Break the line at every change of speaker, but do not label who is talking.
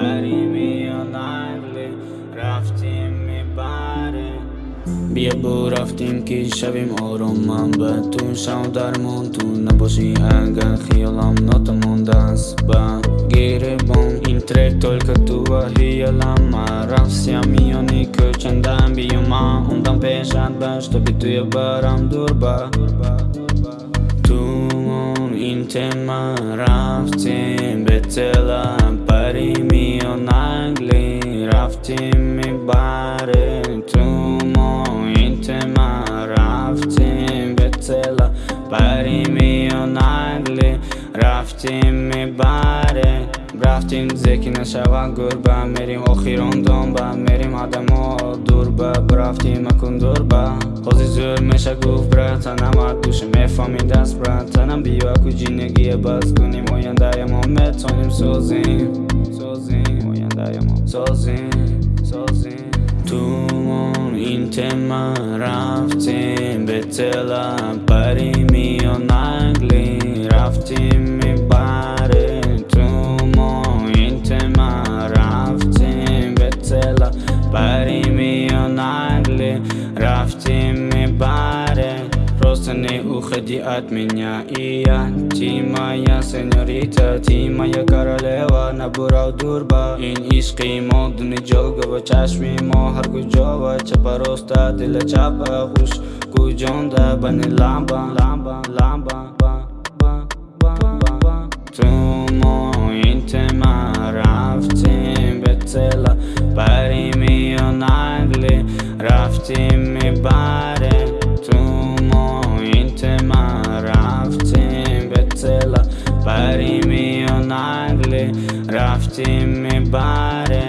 بریم یا نقله رفتیم می‌بره بیا بو رفتیم که شویم آروم من به تو شو درمون تو نباشی اگر خیالم ناتمون دست گیره بون این ترک تولکه تو و هیالم من رفسیم میانی کچندم بیو ما اوندم پیشت باش تو بی توی برم دور با تو این تمه رفتیم. رفتیم می‌بره تو این تما رفتیم به تلا پریمی و نگلی رفتیم می‌بره رفتیم زکی نشوه گربه میریم. آخیران دنبه میریم. آدم ها دور به برفتیم مکن دور به. خوزی زور میشه گفت برتنم ات دوشه می‌فهمی دست برتنم بیا اکو جینگی بس کنیم. آینده ما می‌تونیم سازیم. سازیم. آینده ما سازیم. سازیم تومون این تما رفتیم به تلم پری میان انگلی رفتیم میبره تومون این تما رفتیم به تلم پری میان انگلی رفتیم уходи от меня И я, ти моя сеньорита Ти моя королева набурав дурба این عشقی ما دونی جلگه و چشمی ما هر کجا و چپ راسته دل چپ خوش گوجانده بنی لامبا لامبا لامبا تو ما این تما رفتیم به تلا پریمی و نگلی رفتیم میبره تو به نگلی رفتیم می‌بره